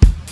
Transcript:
you